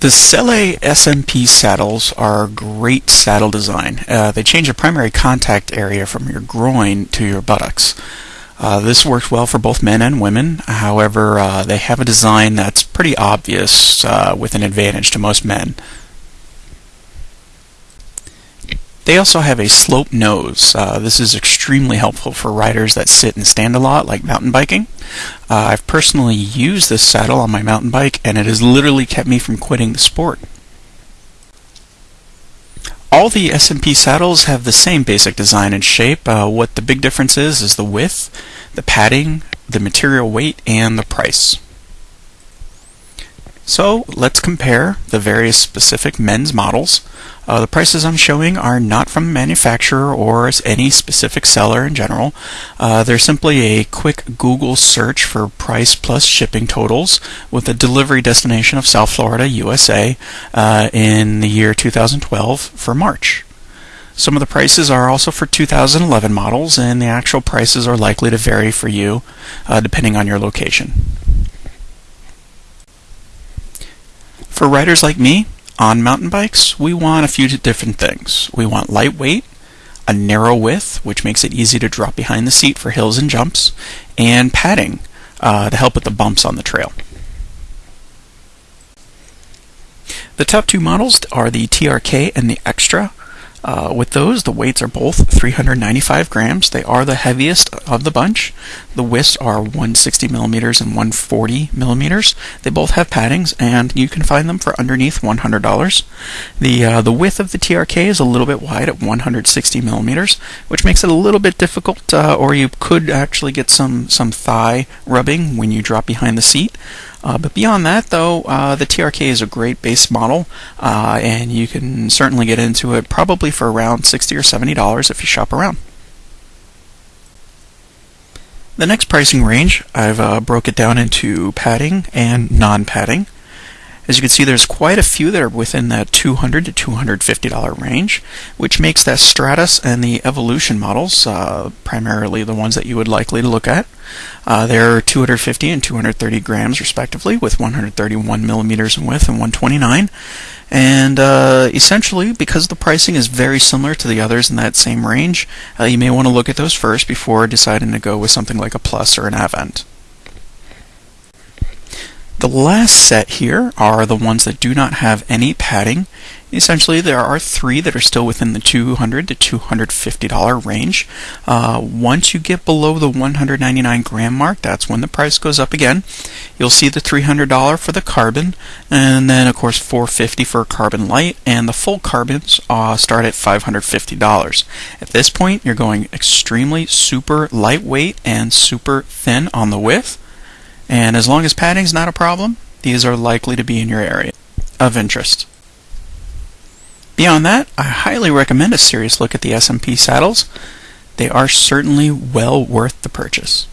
The Selle SMP saddles are a great saddle design. Uh, they change the primary contact area from your groin to your buttocks. Uh, this works well for both men and women. However, uh, they have a design that's pretty obvious uh, with an advantage to most men. They also have a slope nose. Uh, this is extremely helpful for riders that sit and stand a lot, like mountain biking. Uh, I've personally used this saddle on my mountain bike, and it has literally kept me from quitting the sport. All the SMP saddles have the same basic design and shape. Uh, what the big difference is is the width, the padding, the material weight, and the price. So let's compare the various specific men's models. Uh, the prices I'm showing are not from the manufacturer or any specific seller in general. Uh, they're simply a quick Google search for price plus shipping totals with a delivery destination of South Florida, USA uh, in the year 2012 for March. Some of the prices are also for 2011 models, and the actual prices are likely to vary for you uh, depending on your location. For riders like me, on mountain bikes, we want a few different things. We want lightweight, a narrow width, which makes it easy to drop behind the seat for hills and jumps, and padding uh, to help with the bumps on the trail. The top two models are the TRK and the Extra. Uh, with those, the weights are both 395 grams. They are the heaviest of the bunch. The widths are 160 millimeters and 140 millimeters. They both have paddings, and you can find them for underneath $100. The uh, the width of the TRK is a little bit wide at 160 millimeters, which makes it a little bit difficult, uh, or you could actually get some some thigh rubbing when you drop behind the seat. Uh, but beyond that, though, uh, the TRK is a great base model, uh, and you can certainly get into it probably for around 60 or $70 if you shop around. The next pricing range, I've uh, broke it down into padding and non-padding. As you can see, there's quite a few that are within that 200 to $250 range, which makes that Stratos and the Evolution models uh, primarily the ones that you would likely to look at. Uh, they're 250 and 230 grams respectively, with 131 millimeters in width and 129. And uh, essentially, because the pricing is very similar to the others in that same range, uh, you may want to look at those first before deciding to go with something like a Plus or an Avant. The last set here are the ones that do not have any padding. Essentially, there are three that are still within the 200 to $250 range. Uh, once you get below the 199 gram mark, that's when the price goes up again. You'll see the $300 for the carbon, and then of course 450 for carbon light, and the full carbons uh, start at $550. At this point, you're going extremely super lightweight and super thin on the width. And as long as padding is not a problem, these are likely to be in your area of interest. Beyond that, I highly recommend a serious look at the SMP saddles. They are certainly well worth the purchase.